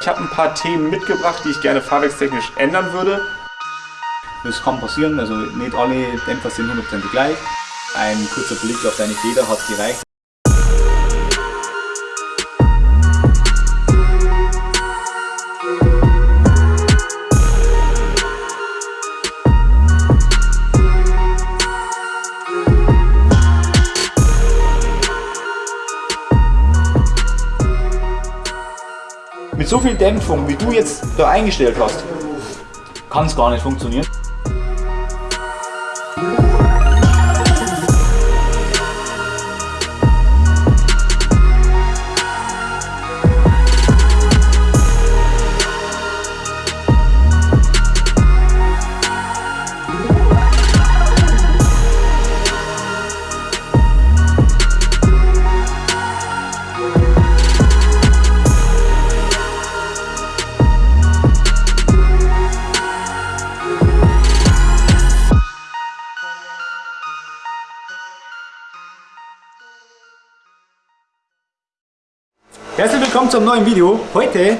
Ich habe ein paar Themen mitgebracht, die ich gerne fahrwerkstechnisch ändern würde. Das kann passieren, also nicht alle Dämpfer sind 100% gleich. Ein kurzer Blick auf deine Feder hat gereicht. Mit so viel Dämpfung, wie du jetzt da eingestellt hast, kann es gar nicht funktionieren. Willkommen zum neuen Video. Heute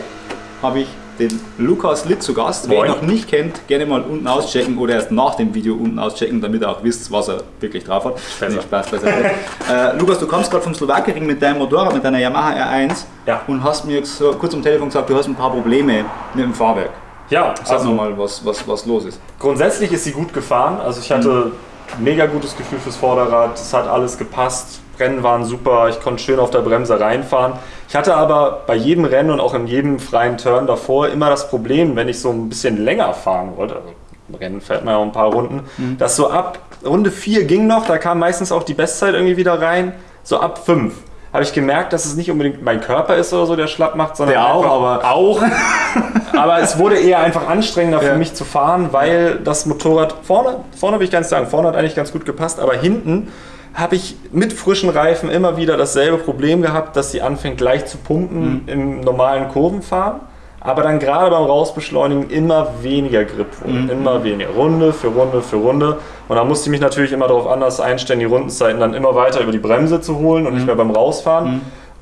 habe ich den Lukas Litt zu Gast. Wer ihn noch nicht kennt, gerne mal unten auschecken oder erst nach dem Video unten auschecken, damit ihr auch wisst, was er wirklich drauf hat. Nee, Spaß beiseite. äh, Lukas, du kommst gerade vom Slowakering mit deinem Motorrad, mit deiner Yamaha R1 Ja. und hast mir so kurz am Telefon gesagt, du hast ein paar Probleme mit dem Fahrwerk. Ja, Sag also mal, was, was, was los ist. grundsätzlich ist sie gut gefahren. Also ich hatte mega gutes Gefühl fürs Vorderrad. Es hat alles gepasst. Rennen waren super. Ich konnte schön auf der Bremse reinfahren. Ich hatte aber bei jedem Rennen und auch in jedem freien Turn davor immer das Problem, wenn ich so ein bisschen länger fahren wollte, also im Rennen fährt man ja auch ein paar Runden, dass so ab Runde 4 ging noch, da kam meistens auch die Bestzeit irgendwie wieder rein, so ab 5 habe ich gemerkt, dass es nicht unbedingt mein Körper ist oder so, der schlapp macht, sondern Der auch, aber- auch. aber es wurde eher einfach anstrengender Ja. für mich zu fahren, weil das Motorrad vorne, vorne will ich gar nicht sagen, vorne hat eigentlich ganz gut gepasst, aber hinten habe ich mit frischen Reifen immer wieder dasselbe Problem gehabt, dass sie anfängt leicht zu pumpen im normalen Kurvenfahren, aber dann gerade beim Rausbeschleunigen immer weniger Grip wurde, immer weniger, Runde für Runde für Runde. Und da musste ich mich natürlich immer darauf anders einstellen, die Rundenzeiten dann immer weiter über die Bremse zu holen und nicht mehr beim Rausfahren.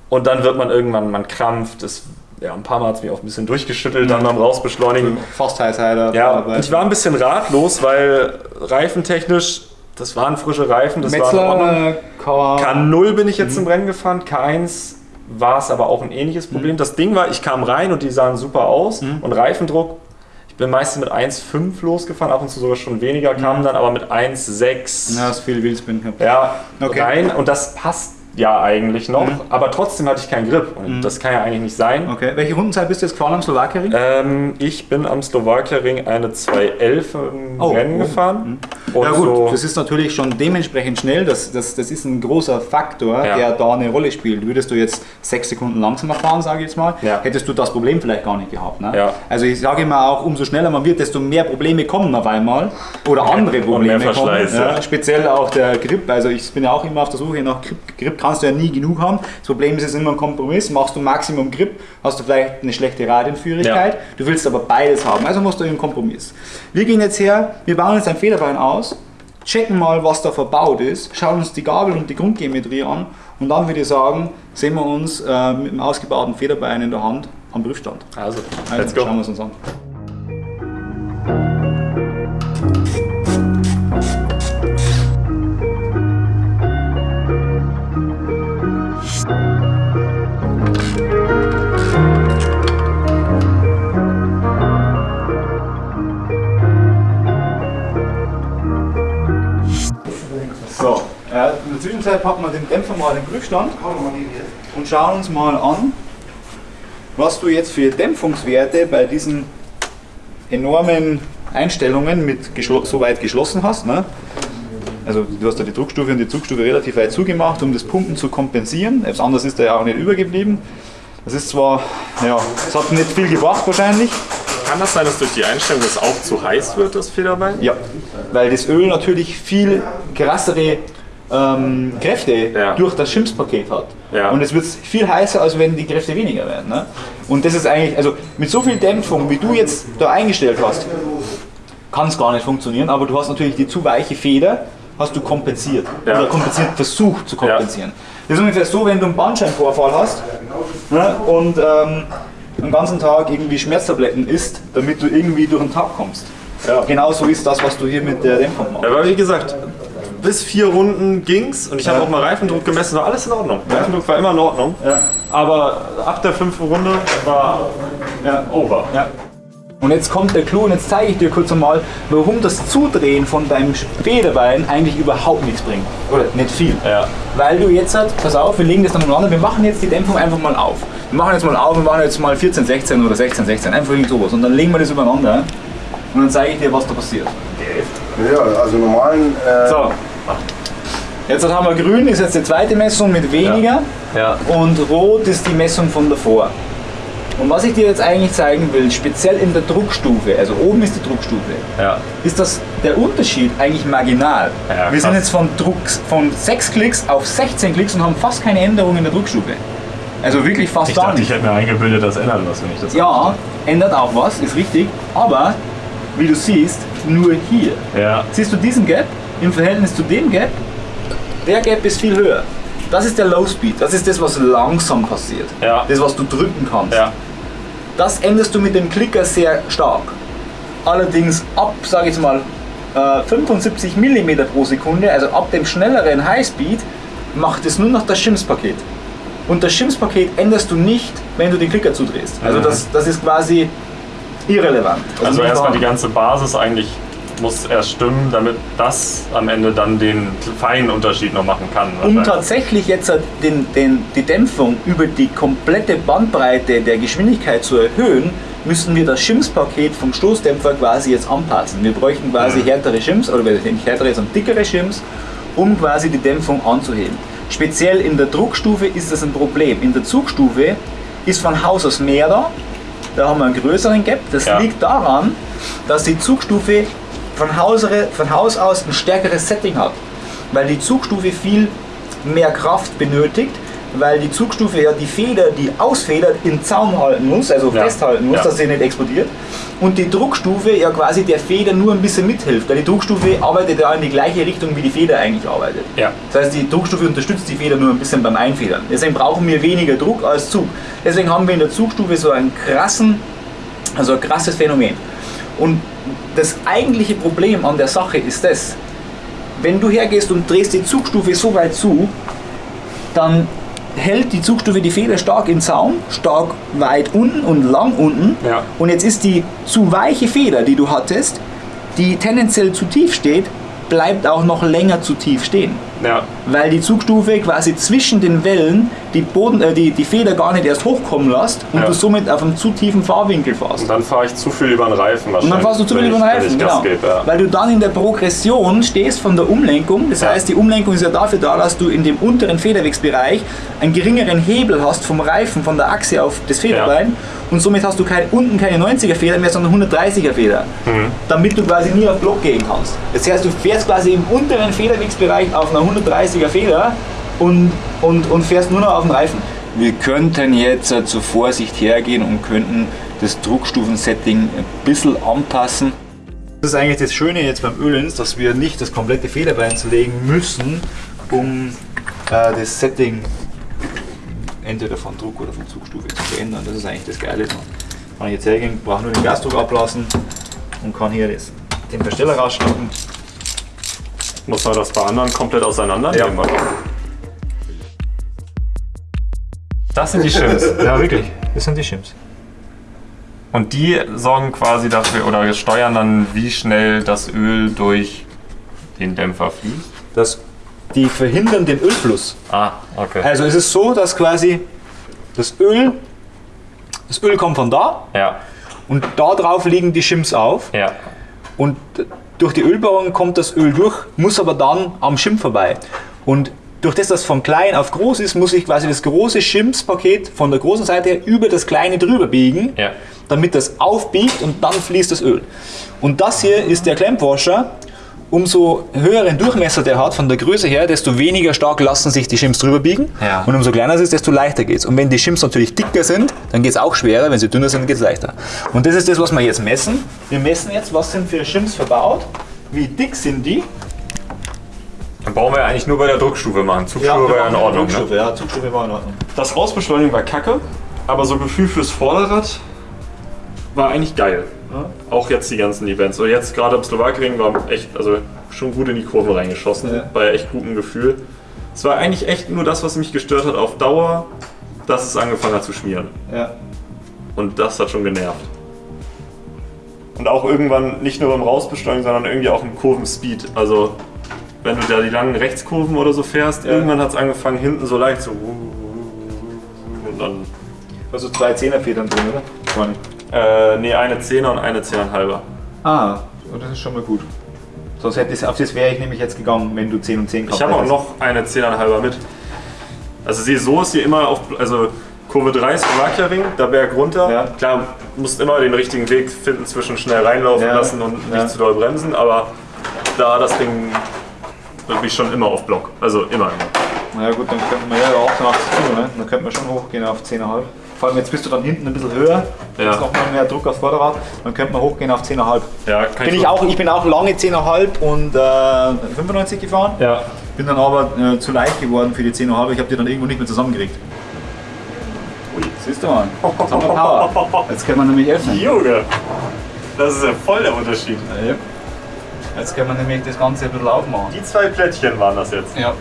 Und dann wird man irgendwann, man krampft, es, ja, ein paar Mal hat es mich auch ein bisschen durchgeschüttelt, dann beim Rausbeschleunigen. Fast Highsider. Ja, ich war ein bisschen ratlos, weil reifentechnisch, das waren frische Reifen, das war. Metzler, K. K0 bin ich jetzt im Rennen gefahren, K1 war es aber auch ein ähnliches Problem. Das Ding war, ich kam rein und die sahen super aus und Reifendruck, ich bin meistens mit 1,5 losgefahren, ab und zu sogar schon weniger, kam dann aber mit 1,6 Ja, ist viel Wildspin gehabt. ja, Okay. rein und das passt ja eigentlich noch, aber trotzdem hatte ich keinen Grip und das kann ja eigentlich nicht sein. Okay, welche Rundenzeit bist du jetzt gefahren am Slowakering? Ähm, ich bin am Slowakia-Ring eine 211 im Oh, Rennen oh. gefahren. Und Ja gut, so, das ist natürlich schon dementsprechend schnell, das, das, das ist ein großer Faktor, Ja. der da eine Rolle spielt. Würdest du jetzt sechs Sekunden langsamer fahren, sage ich jetzt mal, Ja. hättest du das Problem vielleicht gar nicht gehabt. Ne? Ja. Also ich sage immer auch, umso schneller man wird, desto mehr Probleme kommen auf einmal oder andere Probleme kommen. Speziell auch der Grip, also ich bin ja auch immer auf der Suche nach Grip. Grip kannst du ja nie genug haben. Das Problem ist es ist immer ein Kompromiss. Machst du Maximum Grip, hast du vielleicht eine schlechte Radienführigkeit. Du willst aber beides haben, also musst du einen Kompromiss. Wir gehen jetzt her, wir bauen jetzt ein Federbein aus, checken mal, was da verbaut ist, schauen uns die Gabel und die Grundgeometrie an und dann würde ich sagen, sehen wir uns äh, mit dem ausgebauten Federbein in der Hand am Prüfstand. also, Also, let's go. schauen wir es uns an. Zwischenzeit packen wir den Dämpfer mal in den Prüfstand und schauen uns mal an, was du jetzt für Dämpfungswerte bei diesen enormen Einstellungen mit so weit geschlossen hast. Ne? Also du hast da die Druckstufe und die Zugstufe relativ weit zugemacht, um das Pumpen zu kompensieren. Etwas anderes ist da ja auch nicht übergeblieben. Das ist zwar, ja, es hat nicht viel gebracht wahrscheinlich. Kann das sein, dass durch die Einstellung das auch zu heiß wird, das Federbein? Ja, weil das Öl natürlich viel krassere ähm, Kräfte Ja. durch das Schimpfpaket hat. Ja. Und es wird viel heißer, als wenn die Kräfte weniger werden. Ne? Und das ist eigentlich, also mit so viel Dämpfung, wie du jetzt da eingestellt hast, kann es gar nicht funktionieren, aber du hast natürlich die zu weiche Feder, hast du kompensiert. Ja. Oder kompensiert, versucht zu kompensieren. Das ist ungefähr so, wenn du einen Bandscheibenvorfall hast ne, und ähm, den ganzen Tag irgendwie Schmerztabletten isst, damit du irgendwie durch den Tag kommst. Ja. Genau so ist das, was du hier mit der Dämpfung machst. Aber wie gesagt, bis vier Runden ging's und ich habe Ja. auch mal Reifendruck gemessen, war alles in Ordnung. Reifendruck war immer in Ordnung. Ja. Aber ab der fünften Runde war Ja. over. Ja. Und jetzt kommt der Clou und jetzt zeige ich dir kurz einmal, warum das Zudrehen von deinem Federbein eigentlich überhaupt nichts bringt. Oder nicht viel. Ja. Weil du jetzt, halt, pass auf, wir legen das dann umeinander, wir machen jetzt die Dämpfung einfach mal auf. Wir machen jetzt mal auf, wir machen jetzt mal 14, 16 oder 16, 16, einfach irgend sowas. Und dann legen wir das übereinander und dann zeige ich dir, was da passiert. Ja, also normalen. Äh, So. Jetzt haben wir grün, ist jetzt die zweite Messung mit weniger. Ja. Und rot ist die Messung von davor. Und was ich dir jetzt eigentlich zeigen will, speziell in der Druckstufe, also oben ist die Druckstufe, Ja. ist das der Unterschied eigentlich marginal. Ja, Wir sind jetzt von, Druck, von 6 Klicks auf 16 Klicks und haben fast keine Änderung in der Druckstufe. Also wirklich fast Ich gar dachte, nicht. ich hätte mir eingebildet, das ändert was, wenn ich das Ja, ändert auch was, ist richtig. Aber, wie du siehst, nur hier. Ja. Siehst du diesen Gap im Verhältnis zu dem Gap? Der Gap ist viel höher. Das ist der Low Speed. Das ist das, was langsam passiert. Ja. Das, was du drücken kannst. Ja. Das änderst du mit dem Klicker sehr stark. Allerdings ab, sage ich mal, äh, 75 mm pro Sekunde, also ab dem schnelleren Highspeed, macht es nur noch das Shims-Paket. Und das Shims-Paket änderst du nicht, wenn du den Klicker zudrehst. Also Mhm. das, das ist quasi irrelevant. Also nicht erstmal die ganze Basis eigentlich muss erst stimmen, damit das am Ende dann den feinen Unterschied noch machen kann. Um tatsächlich jetzt den, den, die Dämpfung über die komplette Bandbreite der Geschwindigkeit zu erhöhen, müssen wir das Shims-Paket vom Stoßdämpfer quasi jetzt anpassen. Wir bräuchten quasi härtere Shims, oder nicht härtere, sondern dickere Shims, um quasi die Dämpfung anzuheben. Speziell in der Druckstufe ist das ein Problem. In der Zugstufe ist von Haus aus mehr da, da haben wir einen größeren Gap. Das Ja. liegt daran, dass die Zugstufe von Haus, von Haus aus ein stärkeres Setting hat. Weil die Zugstufe viel mehr Kraft benötigt, weil die Zugstufe ja die Feder, die ausfedert, im Zaum halten muss, also Ja. festhalten muss, Ja. dass sie nicht explodiert. Und die Druckstufe ja quasi der Feder nur ein bisschen mithilft, weil die Druckstufe arbeitet ja in die gleiche Richtung, wie die Feder eigentlich arbeitet. Ja. Das heißt, die Druckstufe unterstützt die Feder nur ein bisschen beim Einfedern. Deswegen brauchen wir weniger Druck als Zug. Deswegen haben wir in der Zugstufe so einen krassen, also ein krasses Phänomen. Und das eigentliche Problem an der Sache ist das, wenn du hergehst und drehst die Zugstufe so weit zu, dann hält die Zugstufe die Feder stark im Zaum, stark weit unten und lang unten. Ja. Und jetzt ist die zu weiche Feder, die du hattest, die tendenziell zu tief steht, bleibt auch noch länger zu tief stehen. Ja. Weil die Zugstufe quasi zwischen den Wellen die, Boden, äh, die, die Feder gar nicht erst hochkommen lässt und Ja. du somit auf einem zu tiefen Fahrwinkel fährst. Und dann fahre ich zu viel über den Reifen wahrscheinlich. Und dann fährst du zu viel ich- über den Reifen, genau. gebe, ja. Weil du dann in der Progression stehst von der Umlenkung. Das heißt, die Umlenkung ist ja dafür da, dass du in dem unteren Federwegsbereich einen geringeren Hebel hast vom Reifen, von der Achse auf das Federbein. Und somit hast du kein, unten keine 90er Feder mehr, sondern 130er Feder. Mhm. Damit du quasi nie auf Block gehen kannst. Das heißt, du fährst quasi im unteren Federwegsbereich auf einer 130er Feder und, und, und fährst nur noch auf dem Reifen. Wir könnten jetzt äh, zur Vorsicht hergehen und könnten das Druckstufensetting ein bisschen anpassen. Das ist eigentlich das Schöne jetzt beim Ölen, dass wir nicht das komplette Federbein zerlegen müssen, um äh, das Setting entweder von Druck oder von Zugstufe zu verändern. Das ist eigentlich das Geile. Kann ich jetzt hergehen, brauche nur den Gasdruck ablassen und kann hier das, den Versteller rausschnappen. Muss man das bei anderen komplett auseinandernehmen? Ja. Das sind die Shims. Ja, wirklich. Das sind die Shims. Und die sorgen quasi dafür oder steuern dann, wie schnell das Öl durch den Dämpfer fließt. Das, die verhindern den Ölfluss. Ah, okay. Also es ist so, dass quasi das Öl, das Öl kommt von da Ja, und da drauf liegen die Shims auf ja. und durch die Ölbohrung kommt das Öl durch, muss aber dann am Schirm vorbei. Und durch das das von klein auf groß ist, muss ich quasi das große Schimpspaket von der großen Seite her über das kleine drüber biegen, Ja. damit das aufbiegt und dann fließt das Öl. Und das hier ist der Klemmwasher. Umso höheren Durchmesser der hat von der Größe her, desto weniger stark lassen sich die Shims drüber biegen. Ja. Und umso kleiner es ist, desto leichter geht es. Und wenn die Shims natürlich dicker sind, dann geht es auch schwerer. Wenn sie dünner sind, geht es leichter. Und das ist das, was wir jetzt messen. Wir messen jetzt, was sind für Shims verbaut, wie dick sind die. Dann brauchen wir ja eigentlich nur bei der Druckstufe machen. Zugstufe war ja in Ordnung. Ne? Ja, Zugstufe war in Ordnung. Das Rausbeschleunigen war kacke. aber so Gefühl fürs Vorderrad war eigentlich geil. Auch jetzt die ganzen Events. Und jetzt gerade am Slowakring war echt, also schon gut in die Kurven reingeschossen, Ja. bei echt gutem Gefühl. Es war eigentlich echt nur das, was mich gestört hat auf Dauer, dass es angefangen hat zu schmieren. Ja. Und das hat schon genervt. Und auch irgendwann nicht nur beim Rausbeschleunigen, sondern irgendwie auch im Kurvenspeed. Also wenn du da die langen Rechtskurven oder so fährst, Ja. irgendwann hat es angefangen hinten so leicht so und dann Also zwei Zehnerfedern drin, oder? Vorne. Äh, nee, eine Zehner und eine Zehneinhalber. Ah, oh, das ist schon mal gut. Sonst hätte ich, auf das wäre ich nämlich jetzt gegangen, wenn du 10 und 10 Ich habe auch noch eine Zehneinhalber mit. Also sie so ist hier immer auf, also Kurve 3 ist Slowakia-Ring, da Berg runter. Ja. Klar, musst immer den richtigen Weg finden zwischen schnell reinlaufen Ja. lassen und nicht Ja. zu doll bremsen, aber da das Ding wirklich schon immer auf Block. Also immer, immer. Na ja gut, dann könnte man ja 88 Kilo, ne? Dann könnte man schon hochgehen auf 10,5. Vor allem jetzt bist du dann hinten ein bisschen höher, Ja. ist nochmal mehr Druck aufs Vorderrad, dann könnte man hochgehen auf 10,5. Ja, kann Bin ich, auch, ich bin auch lange 10,5 und äh, 95 gefahren, Ja. bin dann aber äh, zu leicht geworden für die 10,5. Ich habe die dann irgendwo nicht mehr zusammengekriegt. Ui, siehst du mal, jetzt haben wir Power. Jetzt können wir nämlich öffnen. Junge, das ist ja voll der Unterschied. Ja. Jetzt können wir nämlich das Ganze ein bisschen aufmachen. Die zwei Plättchen waren das jetzt. Ja.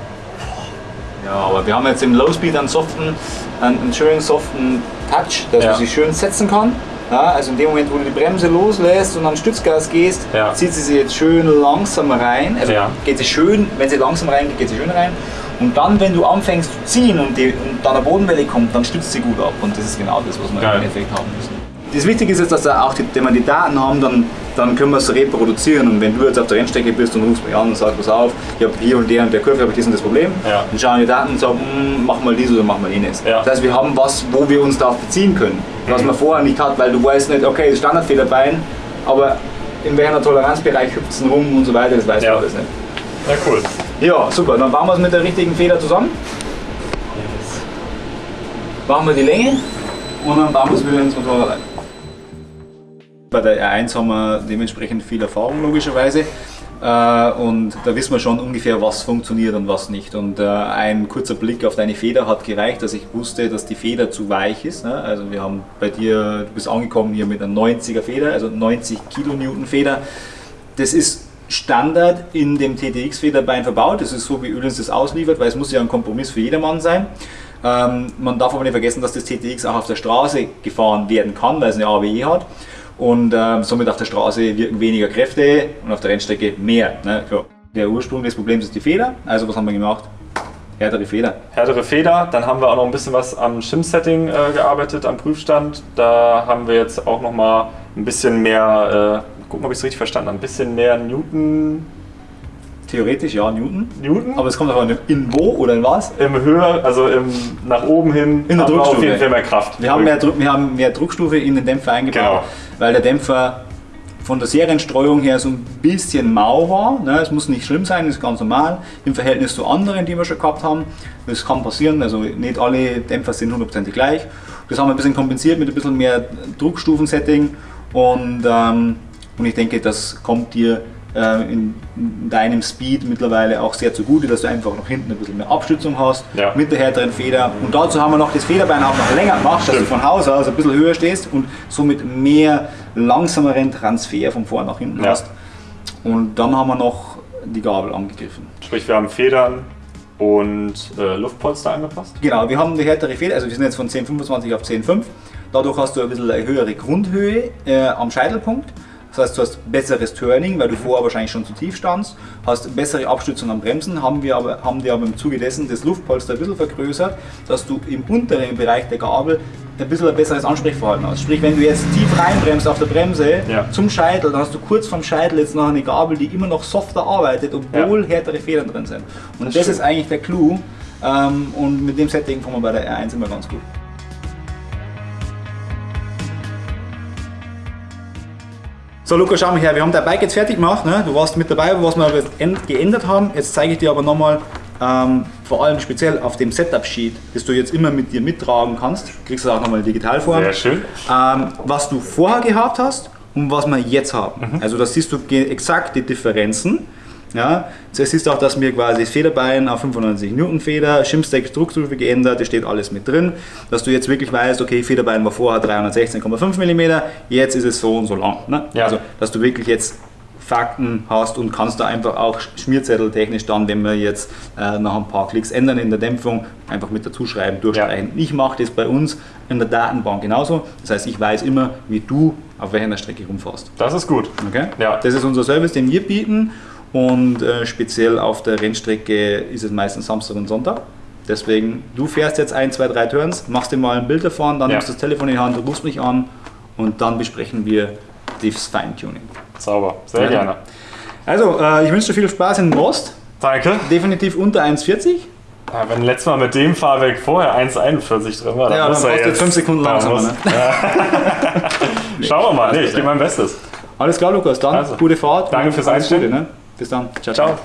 Ja, aber wir haben jetzt im Low Speed einen soften, einen, einen schönen soften Touch, dass Ja. man sich schön setzen kann. Ja, also in dem Moment, wo du die Bremse loslässt und an Stützgas gehst, Ja. zieht sie sich jetzt schön langsam rein. Also Ja. geht sie schön, wenn sie langsam reingeht, geht sie schön rein. Und dann, wenn du anfängst zu ziehen und, die, und dann eine Bodenwelle kommt, dann stützt sie gut ab. Und das ist genau das, was wir Geil. im Endeffekt haben müssen. Das Wichtige ist jetzt, dass da auch die, wenn wir die Daten haben, dann, dann können wir es reproduzieren. Und wenn du jetzt auf der Rennstrecke bist und rufst mich an und sagst, pass auf, ich habe hier und der und der Kurve, habe ich das und das Problem, Ja. dann schauen wir die Daten und sagen, hm, mach mal dies oder mach mal jenes. Ja. Das heißt, wir haben was, wo wir uns darauf beziehen können. Was man vorher nicht hat, weil du weißt nicht, okay, das Standardfederbein, aber in welcher Toleranzbereich hüpft es rum und so weiter, das weiß Ja. man alles nicht. Ja, cool. Ja, super, dann bauen wir es mit der richtigen Feder zusammen. Machen wir die Länge und dann bauen wir es wieder ins Motorrad ein. Bei der R1 haben wir dementsprechend viel Erfahrung logischerweise äh, und da wissen wir schon ungefähr, was funktioniert und was nicht. Und äh, ein kurzer Blick auf deine Feder hat gereicht, dass ich wusste, dass die Feder zu weich ist. Ne? Also wir haben bei dir, du bist angekommen hier mit einer 90er Feder, also 90 Kilonewton Feder. Das ist Standard in dem TTX-Federbein verbaut. Das ist so, wie Öhlins das ausliefert, weil es muss ja ein Kompromiss für jedermann sein. Ähm, man darf aber nicht vergessen, dass das TTX auch auf der Straße gefahren werden kann, weil es eine AWE hat. Und ähm, somit auf der Straße wirken weniger Kräfte und auf der Rennstrecke mehr. Ne? Der Ursprung des Problems ist die Feder. Also was haben wir gemacht? Härtere Feder. Härtere Feder, dann haben wir auch noch ein bisschen was am Shim-Setting äh, gearbeitet, am Prüfstand. Da haben wir jetzt auch noch mal ein bisschen mehr, äh, gucken, ob ich es richtig verstanden habe, ein bisschen mehr Newton, Theoretisch ja Newton. Newton Aber es kommt auch in wo oder in was? im Höhe, also im, nach oben hin, In der wir auf Druckstufe. jeden Fall mehr Kraft. Wir haben mehr, Druck, wir haben mehr Druckstufe in den Dämpfer eingebaut, Genau. Weil der Dämpfer von der Serienstreuung her so ein bisschen mau war. Ne? Es muss nicht schlimm sein, ist ganz normal im Verhältnis zu anderen, die wir schon gehabt haben. Das kann passieren, also nicht alle Dämpfer sind hundertprozentig gleich. Das haben wir ein bisschen kompensiert mit ein bisschen mehr Druckstufensetting und, ähm, und ich denke, das kommt dir in deinem Speed mittlerweile auch sehr zugute, dass du einfach noch hinten ein bisschen mehr Abstützung hast Ja. mit der härteren Feder. Und dazu haben wir noch das Federbein auch noch länger gemacht, dass du von Haus aus ein bisschen höher stehst und somit mehr langsameren Transfer von vorn nach hinten Ja. hast. Und dann haben wir noch die Gabel angegriffen. Sprich, wir haben Federn und äh, Luftpolster angepasst. Genau, wir haben die härtere Feder, also wir sind jetzt von 10,25 auf 10,5. Dadurch hast du ein bisschen eine höhere Grundhöhe äh, am Scheitelpunkt. Das heißt, du hast besseres Turning, weil du vorher wahrscheinlich schon zu tief standst, hast bessere Abstützung am Bremsen, haben wir aber, haben dir aber im Zuge dessen das Luftpolster ein bisschen vergrößert, dass du im unteren Bereich der Gabel ein bisschen ein besseres Ansprechverhalten hast. Sprich, wenn du jetzt tief reinbremst auf der Bremse Ja. zum Scheitel, dann hast du kurz vom Scheitel jetzt noch eine Gabel, die immer noch softer arbeitet, obwohl härtere Federn drin sind. Und das, ist eigentlich der Clou. Ähm, und mit dem Setting kommen wir bei der R1 immer ganz gut. So Luca, schau mal her, wir haben dein Bike jetzt fertig gemacht. Ne? Du warst mit dabei, was wir geändert haben. Jetzt zeige ich dir aber nochmal, ähm, vor allem speziell auf dem Setup-Sheet, das du jetzt immer mit dir mittragen kannst, kriegst du auch nochmal in Digitalform, Sehr schön. ähm, was du vorher gehabt hast und was wir jetzt haben. Also da siehst du exakt die Differenzen. Ja, siehst du auch, dass wir quasi das Federbein auf 95 Newton Feder, Shimstack Druckstufe geändert, das steht alles mit drin, dass du jetzt wirklich weißt, okay, Federbein war vorher 316,5 mm, jetzt ist es so und so lang. Ne? Ja. Also, dass du wirklich jetzt Fakten hast und kannst da einfach auch schmierzetteltechnisch dann, wenn wir jetzt äh, nach ein paar Klicks ändern in der Dämpfung, einfach mit dazu schreiben, durchstreichen. Ich mache das bei uns in der Datenbank genauso. Das heißt, ich weiß immer, wie du auf welcher Strecke rumfährst. Das ist gut. Okay? Ja. Das ist unser Service, den wir bieten und äh, speziell auf der Rennstrecke ist es meistens Samstag und Sonntag. Deswegen, du fährst jetzt ein, zwei, drei Turns, machst dir mal ein Bild davon, dann Ja. nimmst du das Telefon in die Hand, du rufst mich an und dann besprechen wir das Feintuning. Sauber. Sehr Ja. gerne. Also, äh, ich wünsche dir viel Spaß in Rost. Danke. Definitiv unter 1,40. Ja, wenn letztes Mal mit dem Fahrwerk vorher 1,41 drin war, dann Ja, muss dann er brauchst du jetzt fünf Sekunden dann langsamer, ne? Schauen wir mal. Nee, ich gebe mein Bestes. Alles klar, Lukas. Dann Also, gute Fahrt. danke fürs alles Gute. Ne? Bis dann. Ciao.